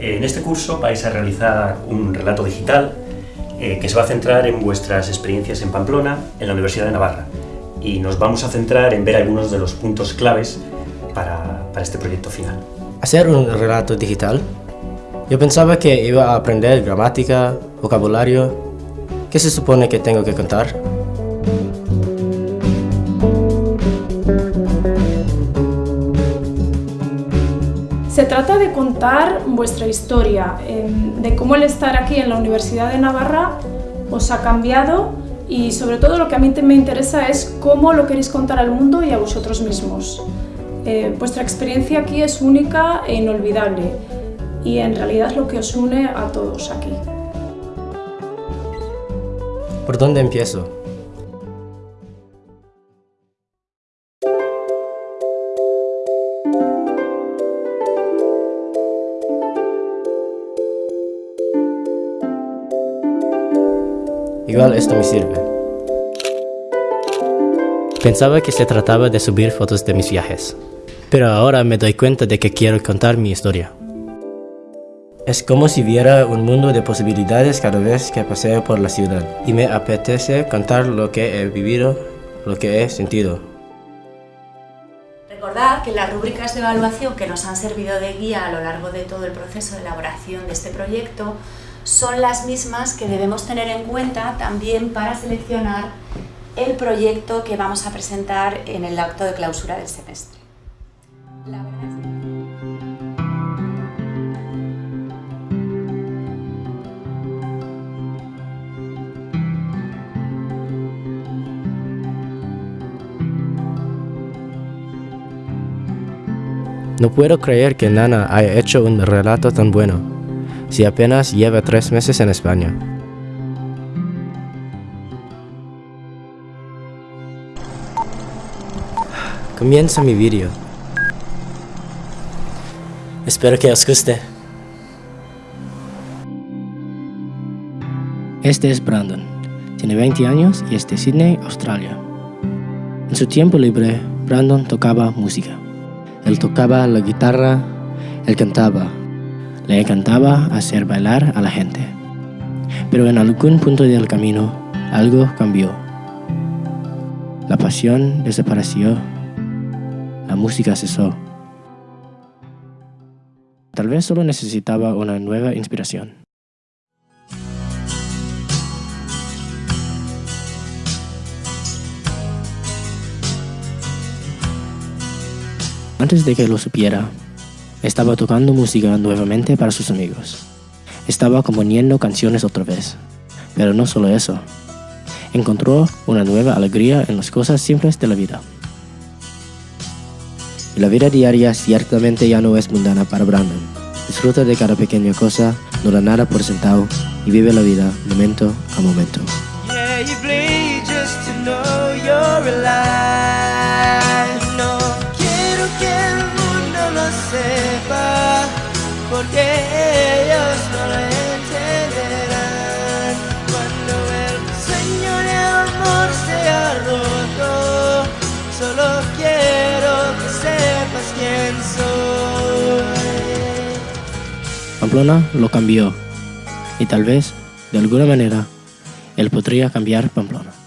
En este curso vais a realizar un relato digital eh, que se va a centrar en vuestras experiencias en Pamplona, en la Universidad de Navarra. Y nos vamos a centrar en ver algunos de los puntos claves para, para este proyecto final. ¿Hacer un relato digital? Yo pensaba que iba a aprender gramática, vocabulario. ¿Qué se supone que tengo que contar? Trata de contar vuestra historia, em, de cómo el estar aquí en la Universidad de Navarra os ha cambiado y sobre todo lo que a mí me interesa es cómo lo queréis contar al mundo y a vosotros mismos. Eh, vuestra experiencia aquí es única e inolvidable y en realidad lo que os une a todos aquí. ¿Por dónde empiezo? Igual esto me sirve. Pensaba que se trataba de subir fotos de mis viajes, pero ahora me doy cuenta de que quiero contar mi historia. Es como si viera un mundo de posibilidades cada vez que paseo por la ciudad y me apetece contar lo que he vivido, lo que he sentido. Recordad que las rúbricas de evaluación que nos han servido de guía a lo largo de todo el proceso de elaboración de este proyecto son las mismas que debemos tener en cuenta también para seleccionar el proyecto que vamos a presentar en el acto de clausura del semestre. No puedo creer que Nana haya hecho un relato tan bueno si apenas lleva tres meses en España. Comienza mi vídeo. Espero que os guste. Este es Brandon. Tiene 20 años y es de Sydney, Australia. En su tiempo libre, Brandon tocaba música. Él tocaba la guitarra, él cantaba, le encantaba hacer bailar a la gente. Pero en algún punto del camino, algo cambió. La pasión desapareció. La música cesó. Tal vez solo necesitaba una nueva inspiración. Antes de que lo supiera, estaba tocando música nuevamente para sus amigos. Estaba componiendo canciones otra vez. Pero no solo eso. Encontró una nueva alegría en las cosas simples de la vida. La vida diaria ciertamente ya no es mundana para Brandon. Disfruta de cada pequeña cosa, no da nada por sentado y vive la vida momento a momento. Porque ellos no lo entenderán cuando el sueño de amor sea roto. Solo quiero que sepas quién soy. Pamplona lo cambió y tal vez, de alguna manera, él podría cambiar Pamplona.